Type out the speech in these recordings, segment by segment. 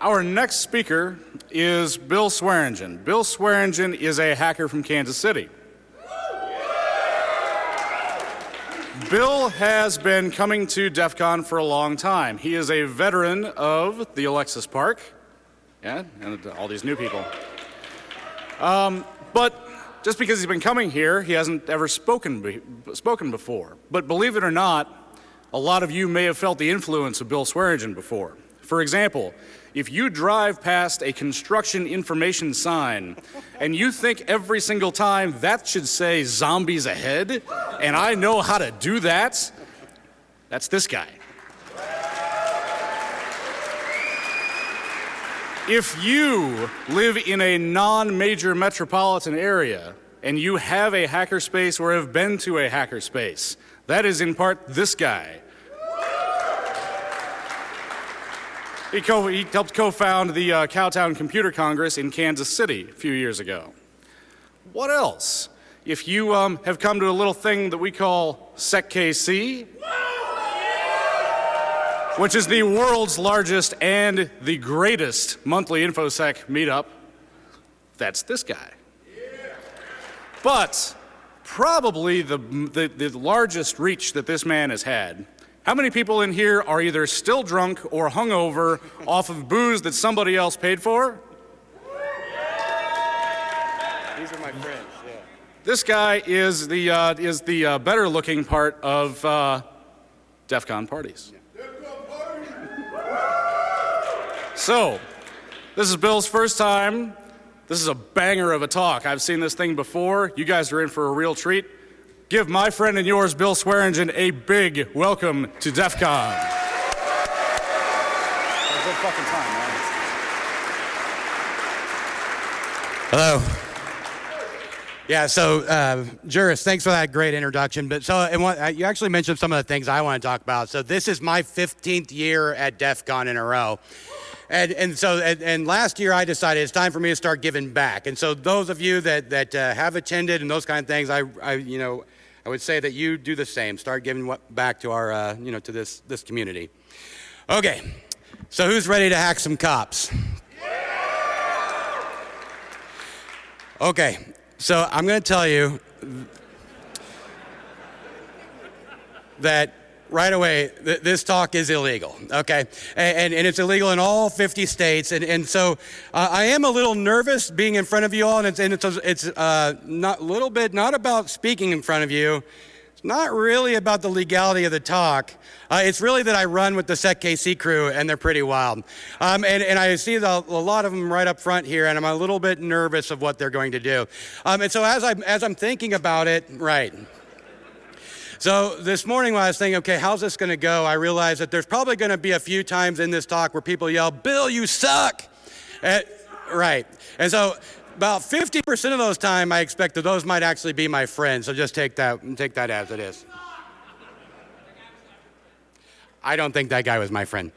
Our next speaker is Bill Swearingen. Bill Swearingen is a hacker from Kansas City. Bill has been coming to DEF CON for a long time. He is a veteran of the Alexis Park, yeah, and all these new people. Um, but just because he's been coming here, he hasn't ever spoken, be spoken before. But believe it or not, a lot of you may have felt the influence of Bill Swearingen before. For example, if you drive past a construction information sign and you think every single time that should say zombies ahead, and I know how to do that, that's this guy. If you live in a non-major metropolitan area and you have a hackerspace or have been to a hackerspace, that is in part this guy. He, co he helped co-found the uh, Cowtown Computer Congress in Kansas City a few years ago. What else? If you um, have come to a little thing that we call SecKC, which is the world's largest and the greatest monthly InfoSec meetup. That's this guy. But probably the, the, the, largest reach that this man has had. How many people in here are either still drunk or hungover off of booze that somebody else paid for? These are my friends, yeah. This guy is the, uh, is the uh, better looking part of uh, DEF CON parties. So, this is Bill's first time. This is a banger of a talk. I've seen this thing before. You guys are in for a real treat. Give my friend and yours, Bill Swearingen, a big welcome to DEF CON. Hello. Yeah, so uh, Juris, thanks for that great introduction. But so, and what, uh, you actually mentioned some of the things I want to talk about. So this is my 15th year at DEF CON in a row. And, and so, and, and, last year I decided it's time for me to start giving back. And so those of you that, that uh, have attended and those kind of things, I, I, you know, I would say that you do the same. Start giving back to our, uh, you know, to this, this community. Okay, so who's ready to hack some cops? Okay, so I'm going to tell you that right away, th this talk is illegal, okay? And, and, it's illegal in all 50 states. And, and so uh, I am a little nervous being in front of you all, and it's, and it's, it's uh, not a little bit, not about speaking in front of you. It's not really about the legality of the talk. Uh, it's really that I run with the SecKC crew, and they're pretty wild. Um, and, and I see the, a lot of them right up front here, and I'm a little bit nervous of what they're going to do. Um, and so as, I'm, as I'm thinking about it, right, so this morning when I was thinking, okay, how's this going to go? I realized that there's probably going to be a few times in this talk where people yell, Bill, you suck. And, right. And so about 50% of those time, I expect that those might actually be my friends. So just take that, take that as it is. I don't think that guy was my friend.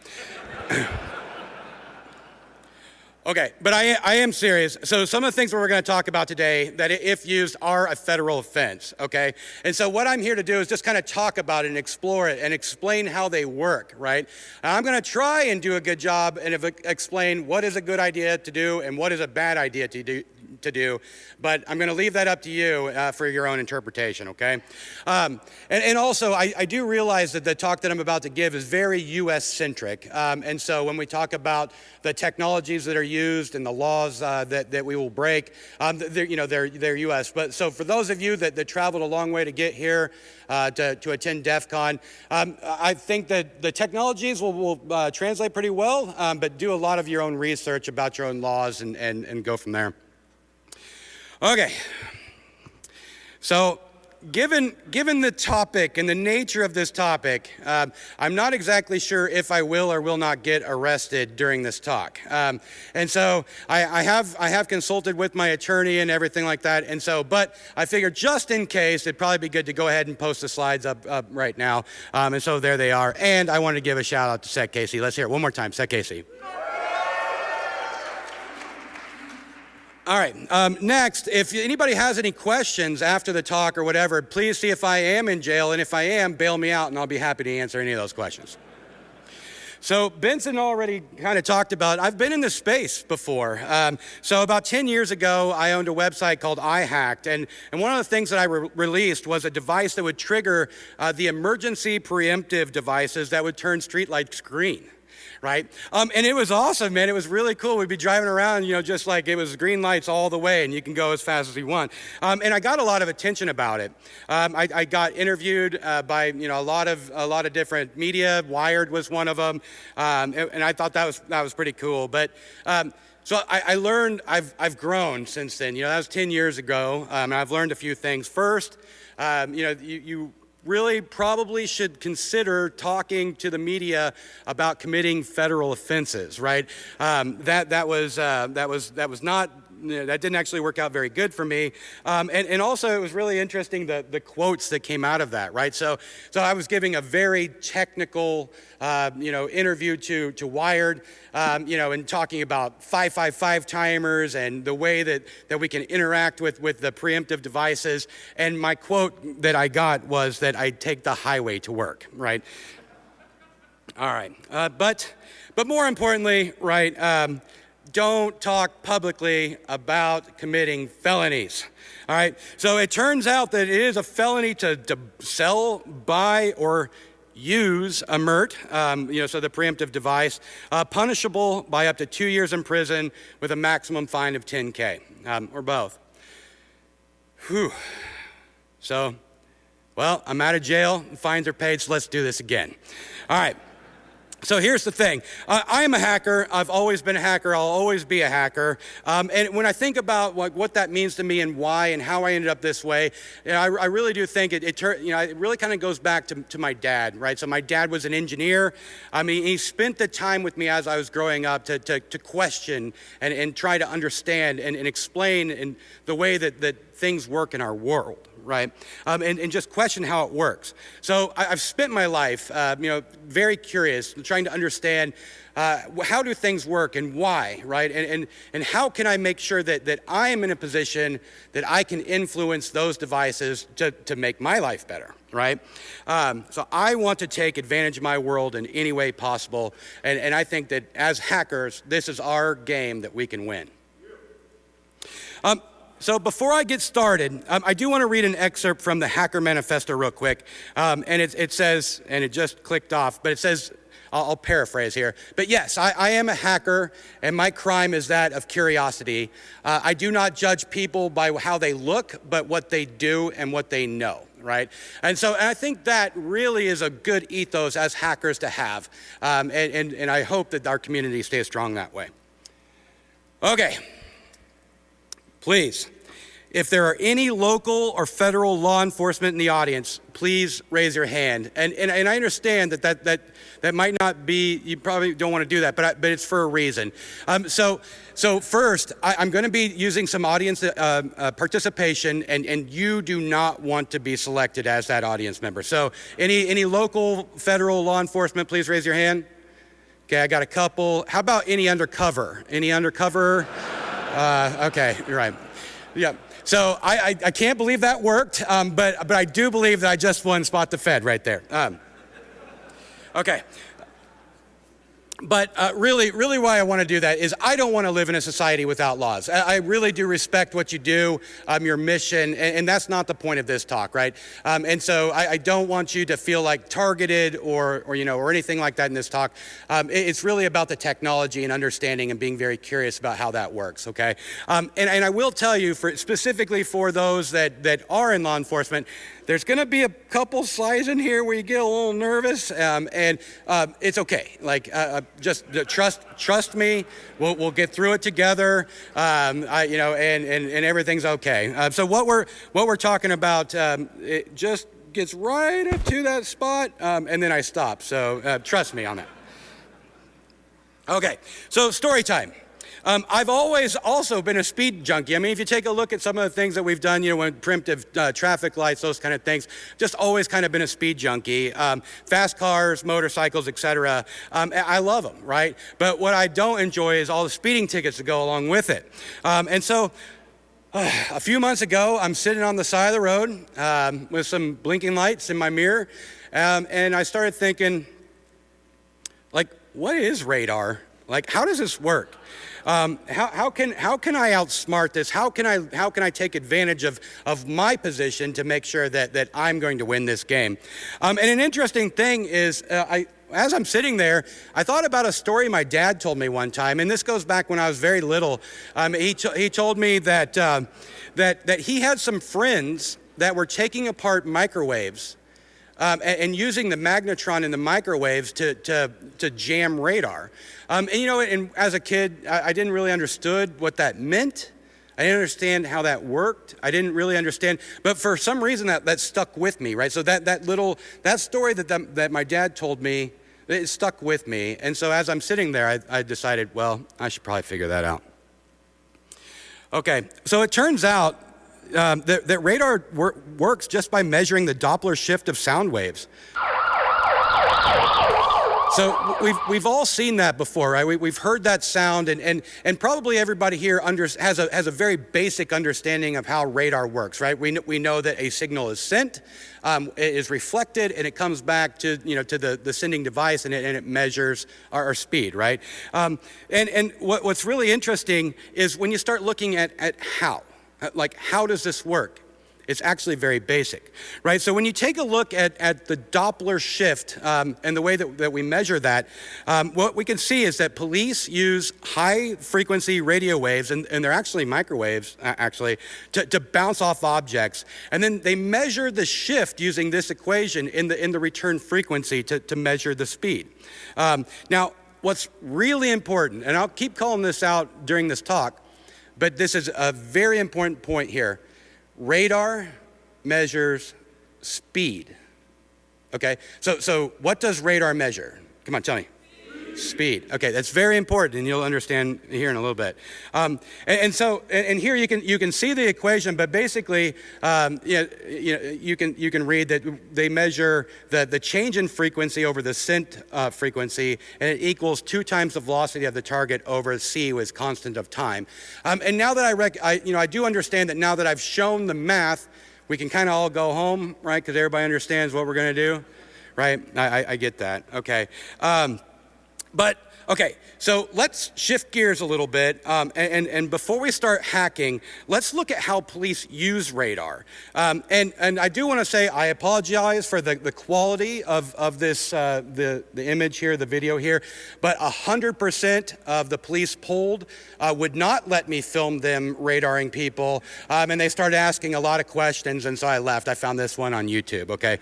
Okay, but I, I am serious. So some of the things that we're going to talk about today that if used are a federal offense, okay? And so what I'm here to do is just kind of talk about it and explore it and explain how they work, right? And I'm going to try and do a good job and explain what is a good idea to do and what is a bad idea to do, to do, but I'm going to leave that up to you uh, for your own interpretation, okay? Um, and, and, also, I, I, do realize that the talk that I'm about to give is very US-centric, um, and so when we talk about the technologies that are used and the laws uh, that, that we will break, um, they're, you know, they're, they're US. But so for those of you that, that traveled a long way to get here uh, to, to attend DEF CON, um, I think that the technologies will, will uh, translate pretty well, um, but do a lot of your own research about your own laws and, and, and go from there. Okay. So given, given the topic and the nature of this topic, uh, I'm not exactly sure if I will or will not get arrested during this talk. Um, and so I, I, have, I have consulted with my attorney and everything like that. And so, but I figured just in case, it'd probably be good to go ahead and post the slides up, up right now. Um, and so there they are. And I want to give a shout out to SecKC. Let's hear it one more time, SecKC. All right, um, next, if anybody has any questions after the talk or whatever, please see if I am in jail, and if I am, bail me out, and I'll be happy to answer any of those questions. So Benson already kind of talked about, I've been in this space before. Um, so about 10 years ago, I owned a website called iHacked. And, and one of the things that I re released was a device that would trigger uh, the emergency preemptive devices that would turn streetlights green right? Um, and it was awesome, man. It was really cool. We'd be driving around, you know, just like it was green lights all the way, and you can go as fast as you want. Um, and I got a lot of attention about it. Um, I, I, got interviewed uh, by, you know, a lot of a lot of different media. Wired was one of them, um, and, and, I thought that was that was pretty cool. But um, so I, I, learned, I've, I've grown since then. You know, that was 10 years ago, um, I've learned a few things. First, um, you know, you, you, really probably should consider talking to the media about committing federal offenses, right? Um, that, that, was, uh, that, was, that was not that didn't actually work out very good for me. Um, and, and also, it was really interesting the, the quotes that came out of that, right? So, so I was giving a very technical, uh, you know, interview to, to Wired, um, you know, and talking about 555 timers and the way that, that we can interact with, with the preemptive devices. And my quote that I got was that I'd take the highway to work, right? All right. Uh, but, but more importantly, right, um, don't talk publicly about committing felonies. All right, so it turns out that it is a felony to, to sell, buy, or use a MIRT, um, you know, so the preemptive device, uh, punishable by up to two years in prison with a maximum fine of 10K, um, or both. Whew. So, well, I'm out of jail, fines are paid, so let's do this again. All right. So here's the thing. I am a hacker. I've always been a hacker. I'll always be a hacker. Um, and when I think about what, what, that means to me and why and how I ended up this way, you know, I, I, really do think it, it, you know, it really kind of goes back to, to, my dad, right? So my dad was an engineer. I mean, he spent the time with me as I was growing up to, to, to question and, and try to understand and, and explain in the way that, that things work in our world right? Um, and, and, just question how it works. So I, have spent my life, uh, you know, very curious, trying to understand uh, how do things work and why, right? And, and, and how can I make sure that, that I am in a position that I can influence those devices to, to make my life better, right? Um, so I want to take advantage of my world in any way possible. And, and I think that as hackers, this is our game that we can win. Um, so before I get started, um, I do want to read an excerpt from the Hacker Manifesto real quick. Um, and it, it, says, and it just clicked off, but it says, I'll, I'll paraphrase here. But yes, I, I, am a hacker, and my crime is that of curiosity. Uh, I do not judge people by how they look, but what they do and what they know right? And so and I think that really is a good ethos as hackers to have. Um, and, and, and I hope that our community stays strong that way. Okay. Please, if there are any local or federal law enforcement in the audience, please raise your hand. And, and, and I understand that, that that that might not be, you probably don't want to do that, but, I, but it's for a reason. Um, so, so first, I, am going to be using some audience uh, uh, participation, and, and you do not want to be selected as that audience member. So any, any local, federal law enforcement, please raise your hand. Okay, I got a couple. How about any undercover? Any undercover? Uh, okay, you're right. Yeah. So I, I, I can't believe that worked, um, but, but I do believe that I just won Spot the Fed right there. Um, okay. But uh, really, really why I want to do that is I don't want to live in a society without laws. I, I really do respect what you do, um, your mission, and, and, that's not the point of this talk, right? Um, and so I, I, don't want you to feel like targeted or, or, you know, or anything like that in this talk. Um, it, it's really about the technology and understanding and being very curious about how that works, okay? Um, and, and I will tell you, for, specifically for those that, that are in law enforcement, there's going to be a couple slides in here where you get a little nervous, um, and um, it's okay. Like, uh, uh just trust trust me. We'll, we'll get through it together. Um, I, you know, and, and, and everything's okay. Uh, so what we're what we're talking about, um, it just gets right up to that spot, um, and then I stop. So uh, trust me on that. Okay, so story time. Um, I've always also been a speed junkie. I mean, if you take a look at some of the things that we've done, you know, when preemptive uh, traffic lights, those kind of things, just always kind of been a speed junkie. Um, fast cars, motorcycles, etc. Um, I love them, right? But what I don't enjoy is all the speeding tickets that go along with it. Um, and so, uh, a few months ago, I'm sitting on the side of the road um, with some blinking lights in my mirror, um, and I started thinking, like, what is radar? Like, how does this work? Um, how, how, can, how can I outsmart this? How can I, how can I take advantage of, of my position to make sure that, that I'm going to win this game? Um, and an interesting thing is, uh, I, as I'm sitting there, I thought about a story my dad told me one time, and this goes back when I was very little. Um, he, he told me that, uh, that, that he had some friends that were taking apart microwaves um, and, and, using the magnetron in the microwaves to, to, to jam radar. Um, and you know, and as a kid, I, I didn't really understood what that meant. I didn't understand how that worked. I didn't really understand, but for some reason that, that stuck with me, right? So that, that little, that story that, that, that my dad told me, it stuck with me. And so as I'm sitting there, I, I decided, well, I should probably figure that out. Okay, so it turns out um, that, that, radar wor works just by measuring the Doppler shift of sound waves. So we've, we've all seen that before, right? We, have heard that sound, and, and, and probably everybody here under, has, a, has a very basic understanding of how radar works, right? We, we know that a signal is sent, um, it is reflected, and it comes back to, you know, to the, the sending device, and it, and it measures our, our speed, right? Um, and and what, what's really interesting is when you start looking at, at how, like how does this work? It's actually very basic, right? So when you take a look at, at the Doppler shift um, and the way that, that we measure that, um, what we can see is that police use high frequency radio waves, and, and they're actually microwaves, actually, to, to bounce off objects. And then they measure the shift using this equation in the, in the return frequency to, to measure the speed. Um, now, what's really important, and I'll keep calling this out during this talk, but this is a very important point here Radar measures speed. Okay, so, so what does radar measure? Come on, tell me. Speed. Okay, that's very important, and you'll understand here in a little bit. Um, and, and, so, and, and, here you can you can see the equation, but basically, um, you, know, you, know, you can you can read that they measure the the change in frequency over the sent uh, frequency, and it equals two times the velocity of the target over c with constant of time. Um, and now that I, rec- I you know I do understand that now that I've shown the math, we can kind of all go home, right? Because everybody understands what we're going to do, right? I, I, I, get that. Okay. Um, but okay, so let's shift gears a little bit. Um, and, and, before we start hacking, let's look at how police use radar. Um, and, and I do want to say I apologize for the, the quality of, of this, uh, the, the image here, the video here, but 100% of the police polled uh, would not let me film them radaring people. Um, and they started asking a lot of questions, and so I left. I found this one on YouTube, okay?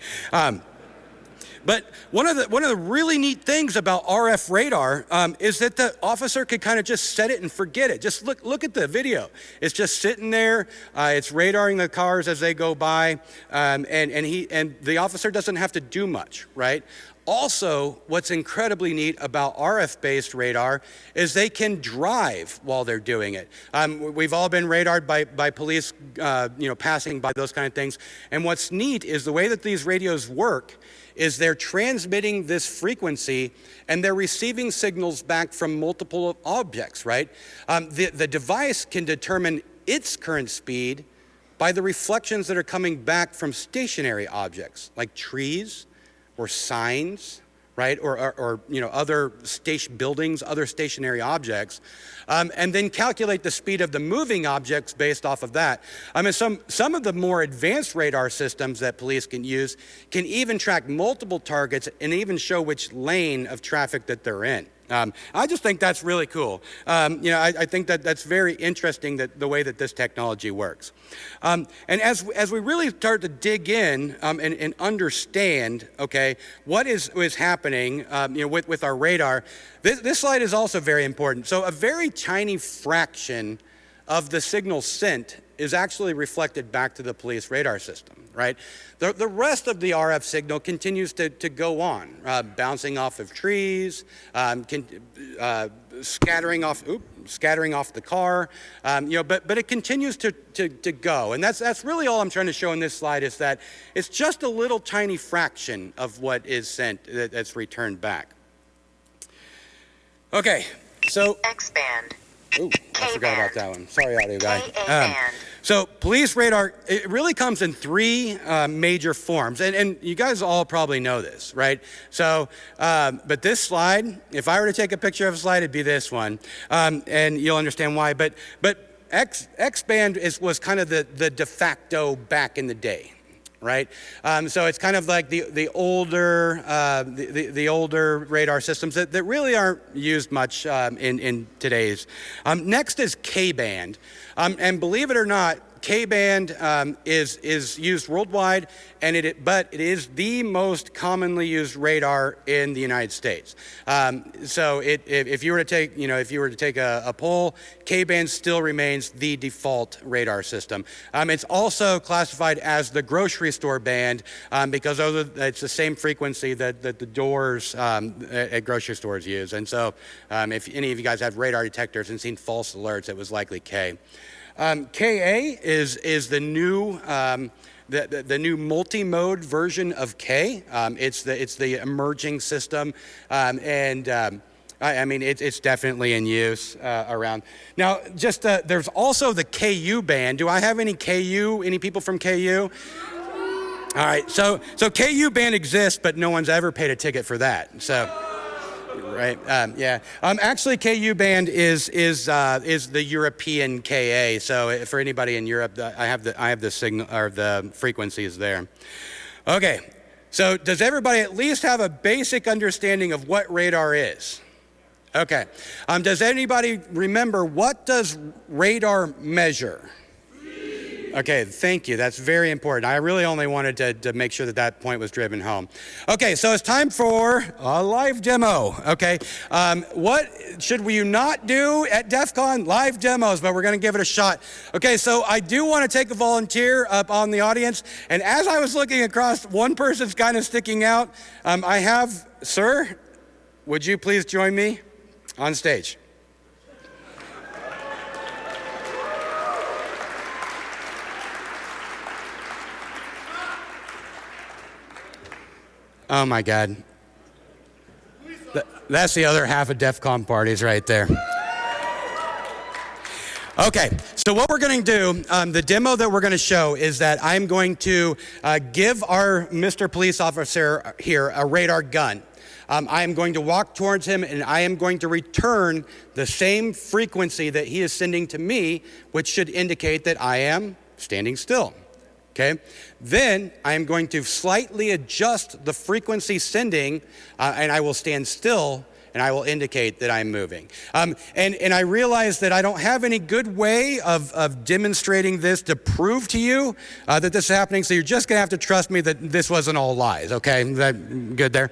But one of the, one of the really neat things about RF radar um, is that the officer could kind of just set it and forget it. Just look, look at the video. It's just sitting there. Uh, it's radaring the cars as they go by. Um, and, and, he, and the officer doesn't have to do much, right? Also, what's incredibly neat about RF-based radar is they can drive while they're doing it. Um, we've all been radared by, by police, uh, you know, passing by those kind of things. And what's neat is the way that these radios work is they're transmitting this frequency and they're receiving signals back from multiple objects, right? Um, the, the device can determine its current speed by the reflections that are coming back from stationary objects like trees or signs right? Or, or, or, you know, other station buildings, other stationary objects, um, and then calculate the speed of the moving objects based off of that. I mean, some, some of the more advanced radar systems that police can use can even track multiple targets and even show which lane of traffic that they're in. Um, I just think that's really cool. Um, you know, I, I, think that that's very interesting that the way that this technology works. Um, and as, as we really start to dig in um, and, and, understand, okay, what is, is happening um, you know, with, with our radar, this, this slide is also very important. So a very tiny fraction of the signal sent is actually reflected back to the police radar system, right? The, the rest of the RF signal continues to, to go on, uh, bouncing off of trees, um, can, uh, scattering off, oops, scattering off the car, um, you know, but, but it continues to, to, to go. And that's, that's really all I'm trying to show in this slide is that it's just a little tiny fraction of what is sent that, that's returned back. Okay, so. Expand. Ooh. I forgot about that one. Sorry, audio guy. Um, so police radar, it really comes in three uh, major forms, and, and you guys all probably know this, right? So, um, but this slide, if I were to take a picture of a slide, it'd be this one, um, and you'll understand why. But but X X band is was kind of the the de facto back in the day, right? Um, so it's kind of like the the older uh, the, the, older radar systems that, that really aren't used much um, in in today's. Um, next is K band, um, and believe it or not. K band um, is is used worldwide, and it but it is the most commonly used radar in the United States. Um, so it, if, if you were to take you know if you were to take a, a poll, K band still remains the default radar system. Um, it's also classified as the grocery store band um, because those are, it's the same frequency that, that the doors um, at, at grocery stores use. And so um, if any of you guys have radar detectors and seen false alerts, it was likely K. Um, KA is, is the new, um, the, the, the new multi-mode version of K. Um, it's, the, it's the emerging system. Um, and um, I, I mean, it, it's definitely in use uh, around. Now, just uh, there's also the KU band. Do I have any KU, any people from KU? All right, so, so KU band exists, but no one's ever paid a ticket for that. So right? Um, yeah. Um, actually, KU band is is uh, is the European KA. So uh, for anybody in Europe, I have the I have the signal or the frequencies there. Okay. So does everybody at least have a basic understanding of what radar is? Okay. Um, does anybody remember what does radar measure? Okay, thank you. That's very important. I really only wanted to, to make sure that that point was driven home. Okay, so it's time for a live demo. Okay, um, what should we not do at DEF CON? Live demos, but we're going to give it a shot. Okay, so I do want to take a volunteer up on the audience. And as I was looking across, one person's kind of sticking out. Um, I have, sir, would you please join me on stage? Oh my God. Th- That's the other half of DEF CON parties right there. Okay, so what we're going to do, um, the demo that we're going to show is that I'm going to uh, give our Mr. Police Officer here a radar gun. Um, I am going to walk towards him and I am going to return the same frequency that he is sending to me, which should indicate that I am standing still. Okay? Then I am going to slightly adjust the frequency sending, uh, and I will stand still and I will indicate that I'm moving. Um, and, and I realize that I don't have any good way of, of demonstrating this to prove to you uh, that this is happening, so you're just gonna have to trust me that this wasn't all lies, okay? That good there?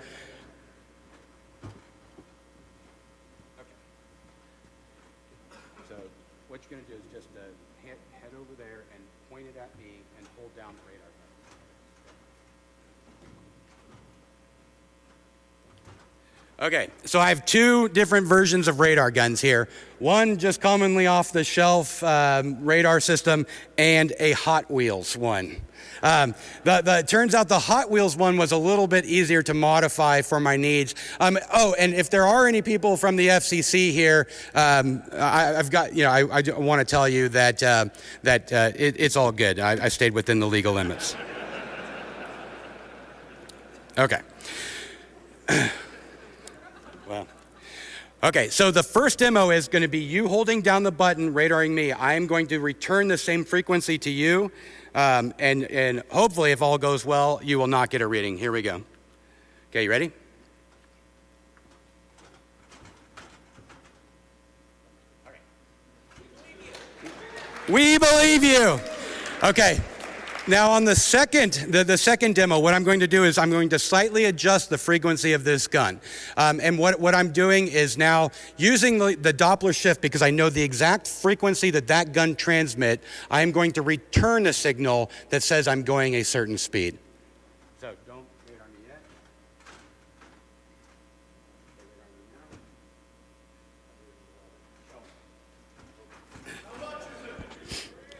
So what you're gonna do is just uh, head, head over there and point it at me and hold down the radar Okay, so I have two different versions of radar guns here. One just commonly off the shelf um, radar system, and a Hot Wheels one. Um, the, the, turns out the Hot Wheels one was a little bit easier to modify for my needs. Um, oh, and if there are any people from the FCC here, um, I, have got, you know, I, I want to tell you that, uh, that uh, it, it's all good. I, I stayed within the legal limits. Okay. Okay, so the first demo is going to be you holding down the button, radaring me. I am going to return the same frequency to you, um, and, and hopefully, if all goes well, you will not get a reading. Here we go. Okay, you ready? We believe you. Okay. Now on the second, the, the second demo, what I'm going to do is I'm going to slightly adjust the frequency of this gun. Um, and what, what I'm doing is now using the, the Doppler shift because I know the exact frequency that that gun transmit, I'm going to return a signal that says I'm going a certain speed. So don't me yet.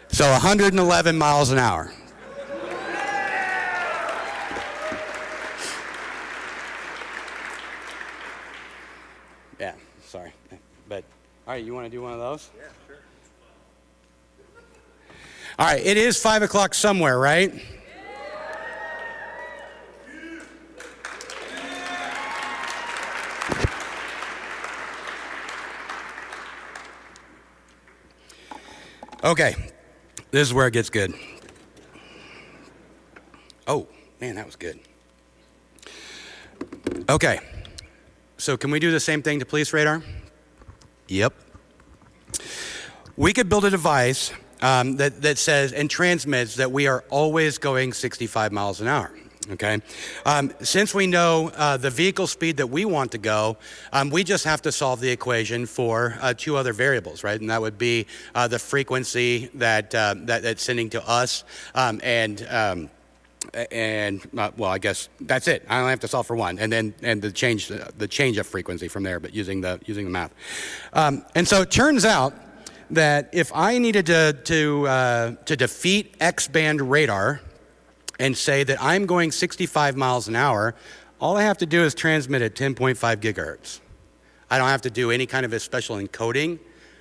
So 111 miles an hour. Yeah, sorry. But all right, you want to do one of those? Yeah, sure. All right, it is 5 o'clock somewhere, right? Okay, this is where it gets good. Oh, man, that was good. Okay, so can we do the same thing to police radar? Yep. We could build a device um, that, that says and transmits that we are always going 65 miles an hour. Okay. Um, since we know uh, the vehicle speed that we want to go, um, we just have to solve the equation for uh, two other variables, right? And that would be uh, the frequency that, uh, that that's sending to us um, and um, and uh, well, I guess that's it. I only have to solve for one, and then and the change the change of frequency from there, but using the using the math. Um, and so it turns out that if I needed to to uh, to defeat X band radar and say that I'm going 65 miles an hour, all I have to do is transmit at 10.5 gigahertz. I don't have to do any kind of a special encoding.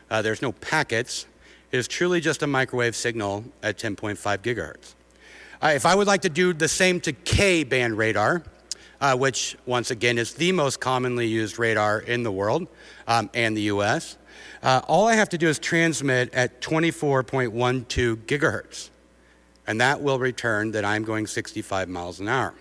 Uh, there's no packets. It is truly just a microwave signal at 10.5 gigahertz. Uh, if I would like to do the same to K band radar, uh, which once again is the most commonly used radar in the world um, and the US, uh, all I have to do is transmit at 24.12 gigahertz and that will return that I'm going 65 miles an hour.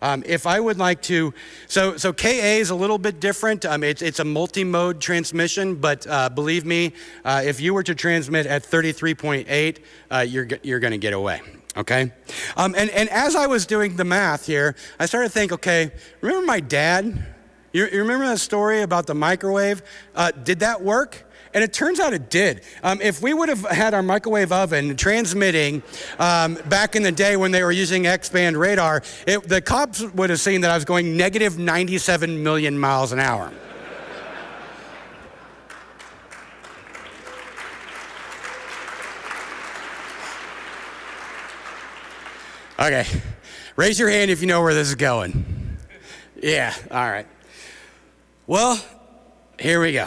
Um, if I would like to, so, so KA is a little bit different. Um, it's, it's a multi-mode transmission, but uh, believe me, uh, if you were to transmit at 33.8, uh, you're, you're going to get away. Okay? Um, and, and as I was doing the math here, I started to think, okay, remember my dad? You, you remember that story about the microwave? Uh, did that work? And it turns out it did. Um, if we would have had our microwave oven transmitting um, back in the day when they were using X band radar, it, the cops would have seen that I was going negative 97 million miles an hour. Okay, raise your hand if you know where this is going. Yeah, all right. Well, here we go.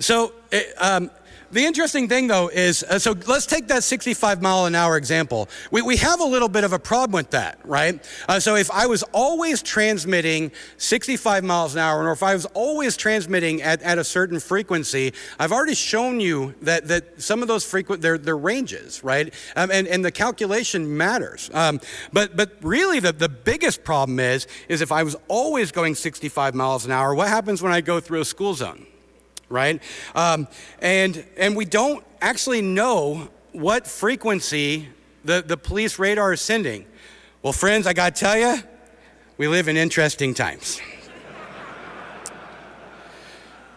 So, um, the interesting thing, though, is uh, so let's take that 65 mile an hour example. We, we have a little bit of a problem with that, right? Uh, so, if I was always transmitting 65 miles an hour, or if I was always transmitting at, at a certain frequency, I've already shown you that, that some of those frequent, they're, they're ranges, right? Um, and, and the calculation matters. Um, but, but really, the, the biggest problem is, is if I was always going 65 miles an hour, what happens when I go through a school zone? Right? Um, and, and we don't actually know what frequency the, the police radar is sending. Well, friends, I got to tell you, we live in interesting times.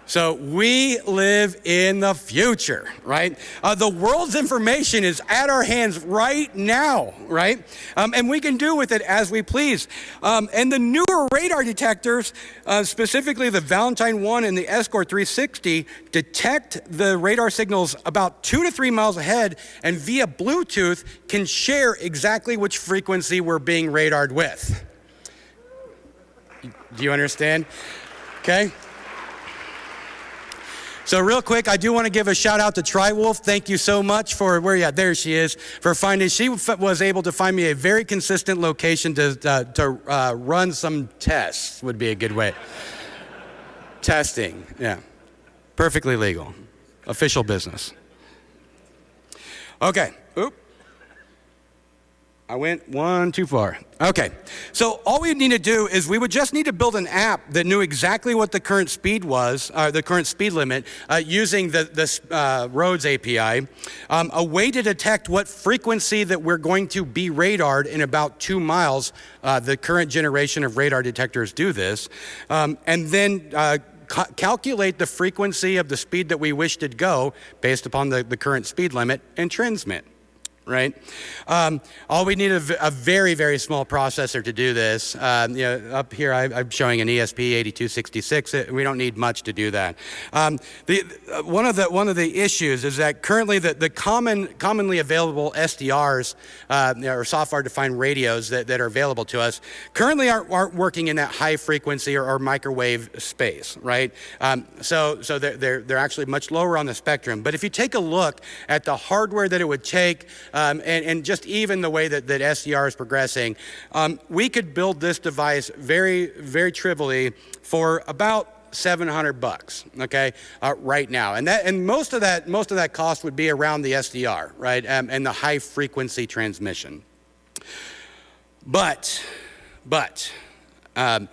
So we live in the future, right? Uh, the world's information is at our hands right now, right? Um, and we can do with it as we please. Um, and the newer radar detectors, uh, specifically the Valentine 1 and the Escort 360, detect the radar signals about two to three miles ahead and via Bluetooth can share exactly which frequency we're being radared with. Do you understand? Okay. So real quick, I do want to give a shout out to Triwolf. Thank you so much for where, yeah, there she is, for finding, she was able to find me a very consistent location to, uh, to uh, run some tests would be a good way. Testing, yeah. Perfectly legal. Official business. Okay. I went one too far. Okay, so all we need to do is we would just need to build an app that knew exactly what the current speed was, uh, the current speed limit, uh, using the, this uh, roads API, um, a way to detect what frequency that we're going to be radared in about two miles. Uh, the current generation of radar detectors do this, um, and then uh, calculate the frequency of the speed that we wish to go based upon the, the current speed limit and transmit right? Um, all we need a, a, very, very small processor to do this. Um, you know, up here I, am showing an ESP8266. We don't need much to do that. Um, the, uh, one, of the, one of the issues is that currently the, the common, commonly available SDRs uh, or software-defined radios that, that are available to us currently aren't, aren't working in that high frequency or, or microwave space, right? Um, so so they're, they're, they're actually much lower on the spectrum. But if you take a look at the hardware that it would take um, and, and just even the way that, that SDR is progressing, um, we could build this device very, very trivially for about 700 bucks, okay, uh, right now. And that, and most of that, most of that cost would be around the SDR, right, um, and the high frequency transmission. But, but, um,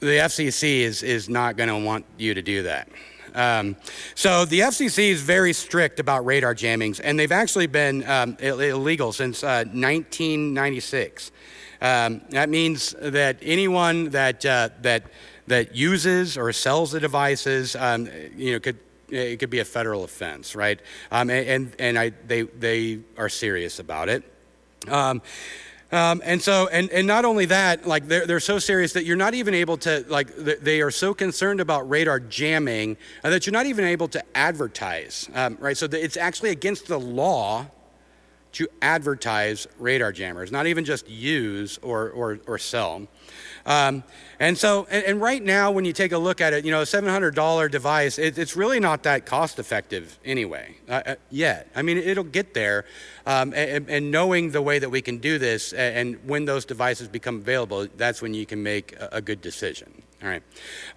the FCC is, is not going to want you to do that. Um, so the FCC is very strict about radar jammings, and they've actually been um, Ill illegal since uh, 1996. Um, that means that anyone that uh, that that uses or sells the devices, um, you know, could it could be a federal offense, right? Um, and and I, they they are serious about it. Um, and so, and, and not only that, like they're, they're so serious that you're not even able to, like, they are so concerned about radar jamming uh, that you're not even able to advertise, um, right? So it's actually against the law to advertise radar jammers, not even just use or, or, or sell. Um, and so, and, and, right now, when you take a look at it, you know, a $700 device, it, it's really not that cost effective anyway, uh, uh, yet. I mean, it'll get there. Um, and, and, knowing the way that we can do this, and when those devices become available, that's when you can make a, a good decision. All right.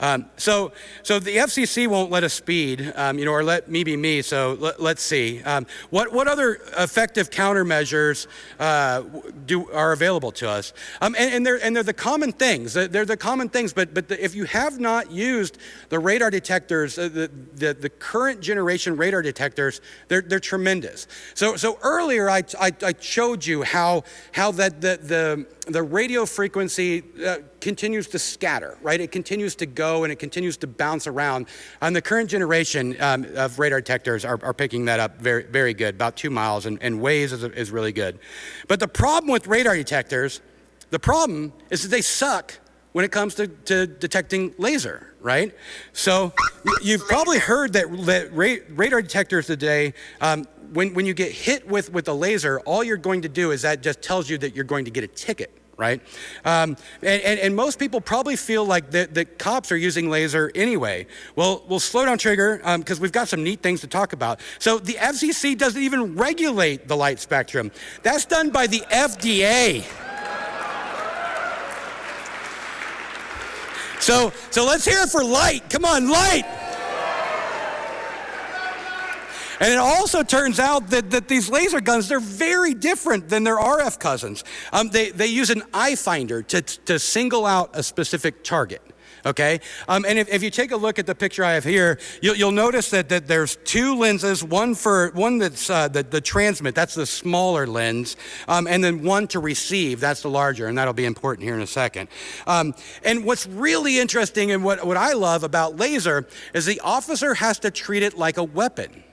Um, so, so the FCC won't let us speed, um, you know, or let me be me. So let, us see. Um, what, what other effective countermeasures uh, do, are available to us? Um, and, and, they're, and they're the common things. They're the common things. But, but the, if you have not used the radar detectors, uh, the, the, the, current generation radar detectors, they're, they're tremendous. So, so earlier I, I, I showed you how, how that the, the the radio frequency uh, continues to scatter, right? It continues to go and it continues to bounce around. And the current generation um, of radar detectors are, are, picking that up very, very good, about two miles, and, and Waze is, is really good. But the problem with radar detectors, the problem is that they suck when it comes to, to detecting laser, right? So you've probably heard that, that radar detectors today um, when, when you get hit with, with a laser, all you're going to do is that just tells you that you're going to get a ticket right? Um, and, and, and, most people probably feel like the, the cops are using laser anyway. Well, we'll slow down trigger because um, we've got some neat things to talk about. So the FCC doesn't even regulate the light spectrum. That's done by the FDA. So, so let's hear it for light. Come on, light. And it also turns out that, that these laser guns, they're very different than their RF cousins. Um, they, they use an eye finder to, to single out a specific target okay? Um, and if, if, you take a look at the picture I have here, you'll, you'll notice that, that there's two lenses, one for, one that's uh, the, the transmit, that's the smaller lens, um, and then one to receive, that's the larger, and that'll be important here in a second. Um, and what's really interesting and what, what I love about laser is the officer has to treat it like a weapon.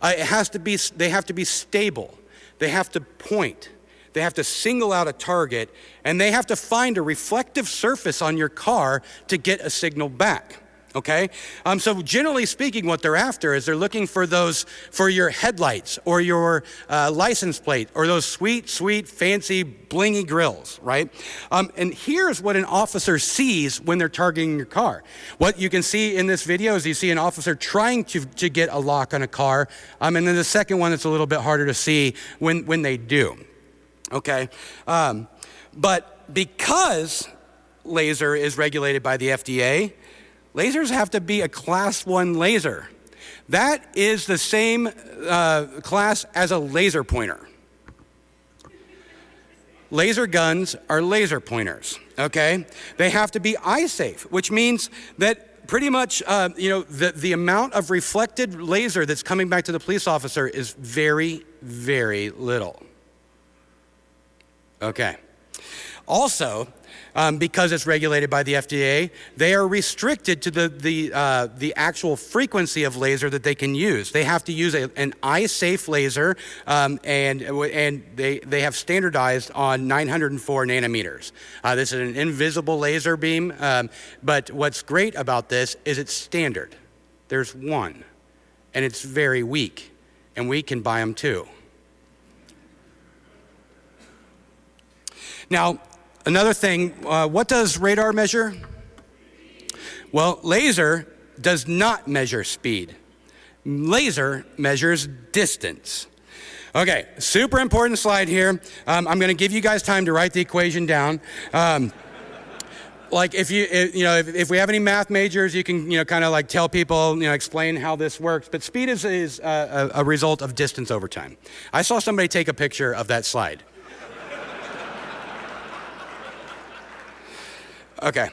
Uh, it has to be, they have to be stable. They have to point. They have to single out a target, and they have to find a reflective surface on your car to get a signal back okay? Um, so generally speaking, what they're after is they're looking for those, for your headlights or your uh, license plate or those sweet, sweet, fancy, blingy grills, right? Um, and here's what an officer sees when they're targeting your car. What you can see in this video is you see an officer trying to, to get a lock on a car, um, and then the second one it's a little bit harder to see when, when they do, okay? Um, but because laser is regulated by the FDA, Lasers have to be a class one laser. That is the same uh, class as a laser pointer. Laser guns are laser pointers, okay? They have to be eye safe, which means that pretty much, uh, you know, the, the amount of reflected laser that's coming back to the police officer is very, very little. Okay. Also, um, because it's regulated by the FDA, they are restricted to the, the, uh, the actual frequency of laser that they can use. They have to use a, an eye-safe laser, um, and, and they, they have standardized on 904 nanometers. Uh, this is an invisible laser beam, um, but what's great about this is it's standard. There's one, and it's very weak, and we can buy them too. Now, another thing, uh, what does radar measure? Well, laser does not measure speed. Laser measures distance. Okay, super important slide here. Um, I'm going to give you guys time to write the equation down. Um, like if you if, you know if, if, we have any math majors you can you know kind of like tell people you know explain how this works but speed is, is a, a result of distance over time i saw somebody take a picture of that slide Okay.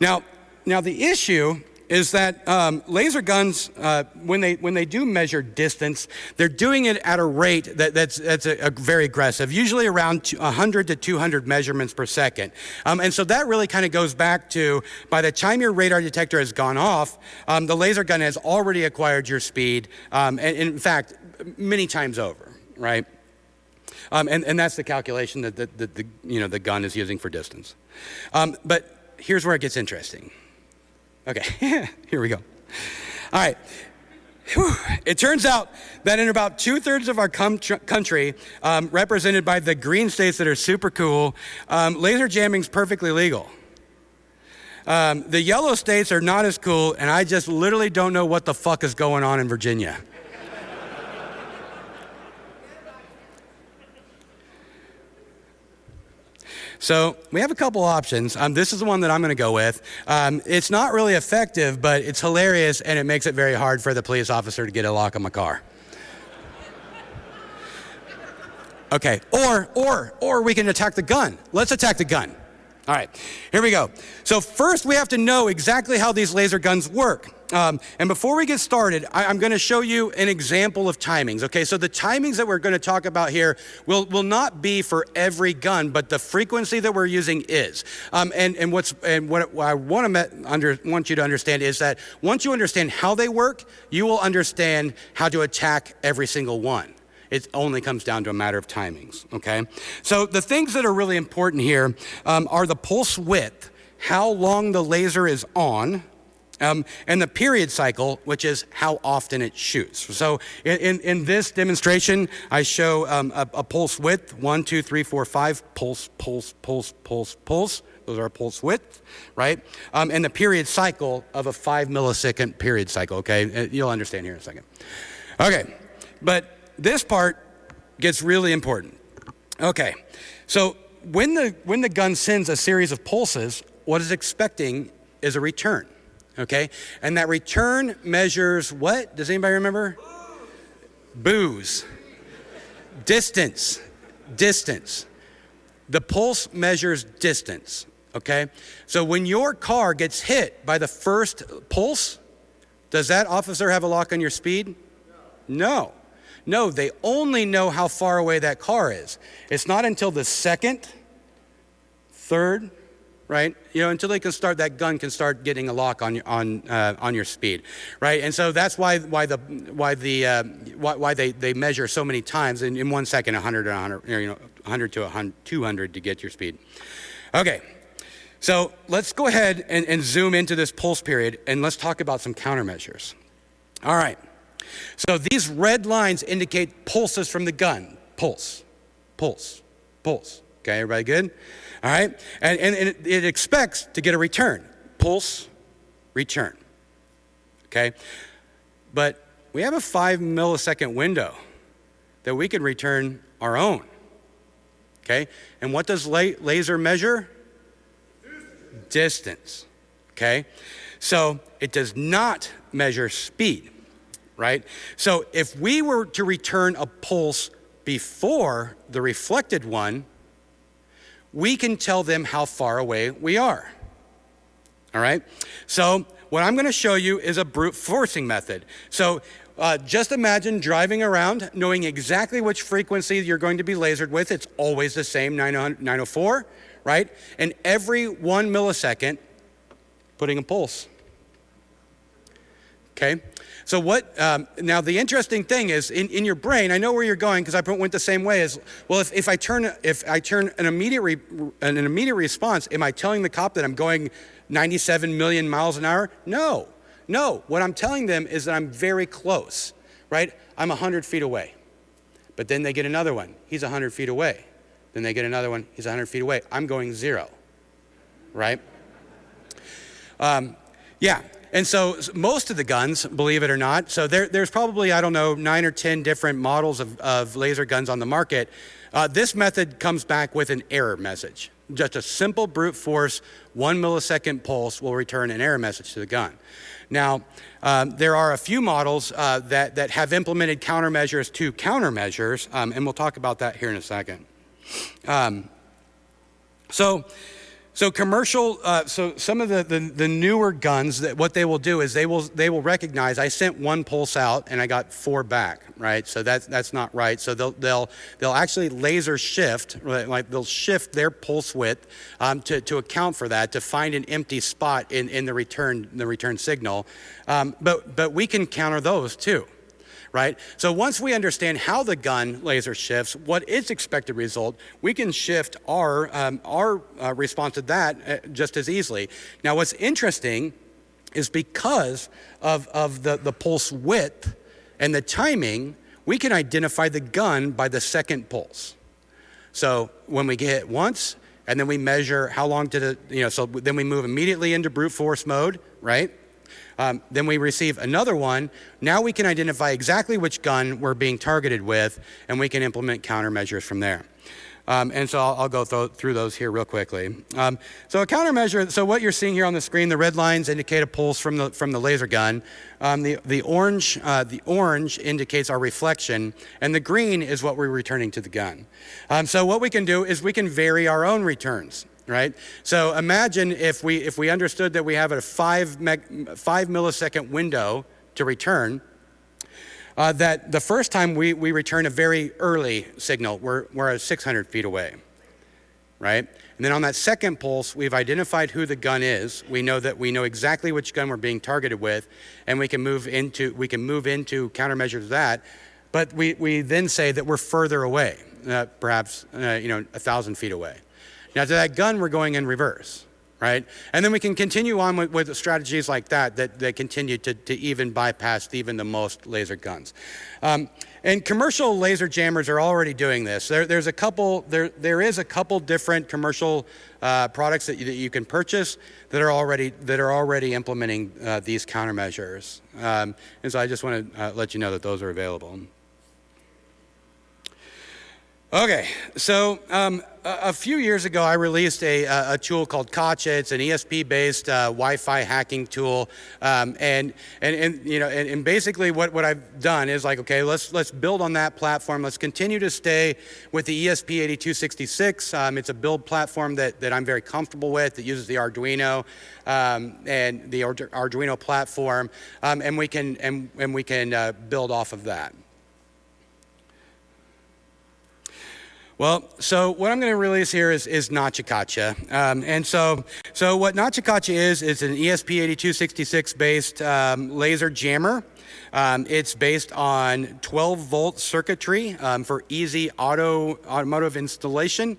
Now, now the issue is that um, laser guns, uh, when, they, when they do measure distance, they're doing it at a rate that, that's, that's a, a very aggressive, usually around 100 to 200 measurements per second. Um, and so that really kind of goes back to by the time your radar detector has gone off, um, the laser gun has already acquired your speed, um, and, and in fact, many times over, right? Um, and, and that's the calculation that the, the, the, you know, the gun is using for distance. Um, but here's where it gets interesting. Okay, here we go. All right. It turns out that in about two thirds of our country, um, represented by the green states that are super cool, um, laser jamming is perfectly legal. Um, the yellow states are not as cool, and I just literally don't know what the fuck is going on in Virginia. So we have a couple options. Um, this is the one that I'm going to go with. Um, it's not really effective, but it's hilarious and it makes it very hard for the police officer to get a lock on my car. Okay, or, or, or we can attack the gun. Let's attack the gun. All right, here we go. So first we have to know exactly how these laser guns work. Um, and before we get started, I, am going to show you an example of timings. Okay, so the timings that we're going to talk about here will, will not be for every gun, but the frequency that we're using is. Um, and, and, what's, and what I want, to under, want you to understand is that once you understand how they work, you will understand how to attack every single one. It only comes down to a matter of timings, okay? So the things that are really important here um, are the pulse width, how long the laser is on, um, and the period cycle, which is how often it shoots. So in, in this demonstration, I show um, a, a, pulse width, one, two, three, four, five, pulse, pulse, pulse, pulse, pulse. Those are pulse width, right? Um, and the period cycle of a five millisecond period cycle, okay? Uh, you'll understand here in a second. Okay, but this part gets really important. Okay, so when the, when the gun sends a series of pulses, what it's expecting is a return okay? And that return measures what? Does anybody remember? Booze. distance. Distance. The pulse measures distance, okay? So when your car gets hit by the first pulse, does that officer have a lock on your speed? No. No, they only know how far away that car is. It's not until the second, third, right? You know, until they can start, that gun can start getting a lock on, on, uh, on your speed, right? And so that's why, why, the, why, the, uh, why, why they, they measure so many times in, in one second, 100 to 100, you know, 100 to 100, 200 to get your speed. Okay, so let's go ahead and, and zoom into this pulse period and let's talk about some countermeasures. All right, so these red lines indicate pulses from the gun. Pulse, pulse, pulse. Okay, everybody good? All right? And, and, and it, expects to get a return pulse, return. Okay? But we have a five millisecond window that we can return our own. Okay? And what does la laser measure? Distance. Okay? So it does not measure speed, right? So if we were to return a pulse before the reflected one, we can tell them how far away we are. All right? So, what I'm going to show you is a brute forcing method. So, uh, just imagine driving around knowing exactly which frequency you're going to be lasered with. It's always the same 904, right? And every one millisecond, putting a pulse. Okay? So what, um, now the interesting thing is in, in your brain, I know where you're going because I went the same way as, well, if, if I turn, if I turn an immediate, re, an immediate response, am I telling the cop that I'm going 97 million miles an hour? No, no. What I'm telling them is that I'm very close, right? I'm 100 feet away. But then they get another one. He's 100 feet away. Then they get another one. He's 100 feet away. I'm going zero, right? Um, yeah, and so most of the guns, believe it or not, so there, there's probably, I don't know, nine or 10 different models of, of laser guns on the market. Uh, this method comes back with an error message. Just a simple brute force, one millisecond pulse will return an error message to the gun. Now, um, there are a few models uh, that, that have implemented countermeasures to countermeasures, um, and we'll talk about that here in a second. Um, so, so commercial, uh, so some of the, the, the, newer guns, that what they will do is they will, they will recognize I sent one pulse out and I got four back, right? So that's, that's not right. So they'll, they'll, they'll actually laser shift, right? like they'll shift their pulse width um, to, to account for that, to find an empty spot in, in the, return, the return signal. Um, but, but we can counter those too right? So once we understand how the gun laser shifts, what its expected result, we can shift our, um, our uh, response to that uh, just as easily. Now what's interesting is because of, of the, the pulse width and the timing, we can identify the gun by the second pulse. So when we get once, and then we measure how long did it, you know, so then we move immediately into brute force mode, right? Um, then we receive another one. Now we can identify exactly which gun we're being targeted with, and we can implement countermeasures from there. Um, and so I'll, I'll go th through those here real quickly. Um, so a countermeasure, so what you're seeing here on the screen, the red lines indicate a pulse from the, from the laser gun. Um, the, the, orange, uh, the orange indicates our reflection, and the green is what we're returning to the gun. Um, so what we can do is we can vary our own returns right? So imagine if we, if we understood that we have a five, meg, five millisecond window to return, uh, that the first time we, we return a very early signal, we're, we're 600 feet away, right? And then on that second pulse, we've identified who the gun is. We know that we know exactly which gun we're being targeted with, and we can move into, we can move into countermeasures that. But we, we then say that we're further away, uh, perhaps uh, you know, a thousand feet away. Now to that gun, we're going in reverse, right? And then we can continue on with, with strategies like that, that, that continue to, to even bypass even the most laser guns. Um, and commercial laser jammers are already doing this. There, there's a couple, there, there is a couple different commercial uh, products that you, that you, can purchase that are already, that are already implementing uh, these countermeasures. Um, and so I just want to uh, let you know that those are available. Okay, so um, a, a, few years ago, I released a, a, tool called Kacha. It's an ESP-based uh, Wi-Fi hacking tool, um, and, and, and you know, and, and, basically what, what I've done is like, okay, let's let's build on that platform. Let's continue to stay with the ESP8266. Um, it's a build platform that that I'm very comfortable with. That uses the Arduino um, and the Arduino platform, um, and we can and and we can uh, build off of that. Well, so what I'm going to release here is, is Nachikacha. Um, and so, so what Nachikacha is, is an ESP8266 based um, laser jammer. Um, it's based on 12 volt circuitry um, for easy auto automotive installation.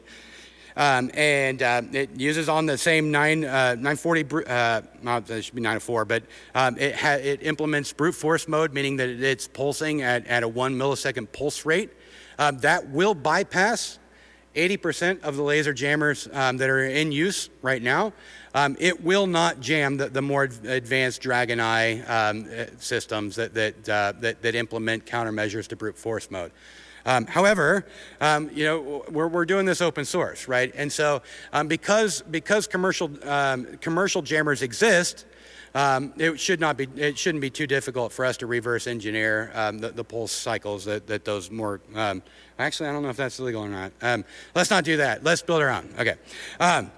Um, and uh, it uses on the same 9, uh, 940, uh, it should be 904, but um, it, it implements brute force mode, meaning that it's pulsing at, at a one millisecond pulse rate. Um, that will bypass 80% of the laser jammers um, that are in use right now. Um, it will not jam the, the more advanced Dragon Eye um, uh, systems that, that, uh, that, that, implement countermeasures to brute force mode. Um, however, um, you know, we're, we're doing this open source, right? And so um, because, because commercial, commercial jammers exist, um, it should not be, it shouldn't be too difficult for us to reverse engineer um, the, the, pulse cycles that, that those more, um, actually, I don't know if that's legal or not. Um, let's not do that. Let's build our own. Okay. Um,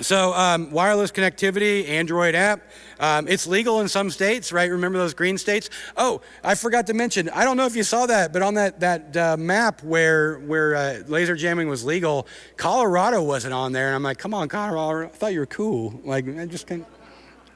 So um, wireless connectivity, Android app. Um, it's legal in some states, right? Remember those green states? Oh, I forgot to mention. I don't know if you saw that, but on that that uh, map where where uh, laser jamming was legal, Colorado wasn't on there, and I'm like, come on, Colorado! I thought you were cool. Like, I just can't.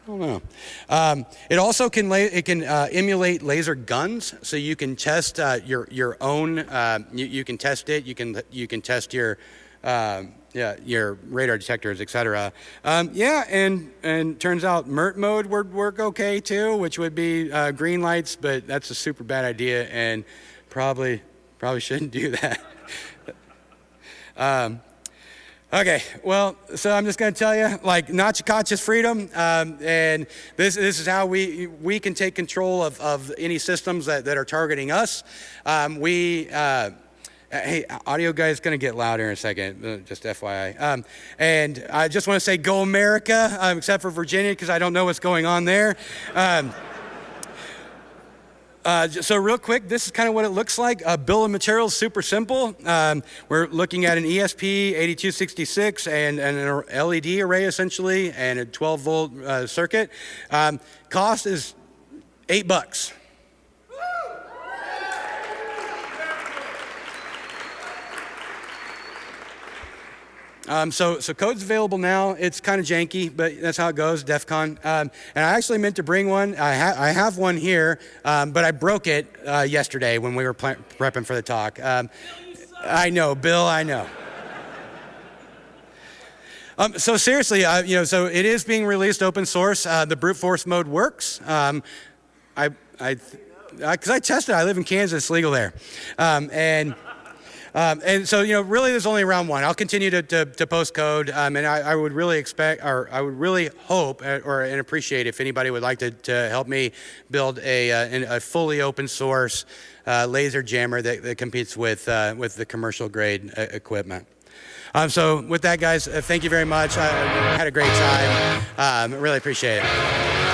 I don't know. Um, it also can it can uh, emulate laser guns, so you can test uh, your your own. Uh, you, you can test it. You can you can test your. Um, yeah, your radar detectors, etc. Um, yeah, and and turns out MERT mode would work okay too, which would be uh, green lights, but that's a super bad idea, and probably probably shouldn't do that. um, Okay, well, so I'm just going to tell you, like, Nachikach freedom, um, and this, this is how we, we can take control of, of any systems that, that are targeting us. Um, we, uh, hey, audio guy is going to get louder in a second, uh, just FYI. Um, and I just want to say, go America, um, except for Virginia, because I don't know what's going on there. Uh, so real quick, this is kind of what it looks like. A bill of materials, super simple. Um, we're looking at an ESP 8266 and, and, an LED array essentially, and a 12 volt uh, circuit. Um, cost is eight bucks. Um, so, so code's available now. It's kind of janky, but that's how it goes, DEF CON. Um, and I actually meant to bring one. I, ha- I have one here, um, but I broke it uh, yesterday when we were prepping for the talk. Um, I know, Bill, I know. Um, so seriously, uh, you know, so it is being released open source. Uh, the brute force mode works. Um, I, I, because I, I tested. I live in Kansas, it's legal there, and. Um, and so, you know, really there's only round one. I'll continue to, to, to post code, um, and I, I, would really expect, or I would really hope uh, or and appreciate if anybody would like to, to help me build a, uh, a fully open source uh, laser jammer that, that competes with, uh, with the commercial grade uh, equipment. Um, so with that, guys, uh, thank you very much. I, I had a great time. Um, really appreciate it.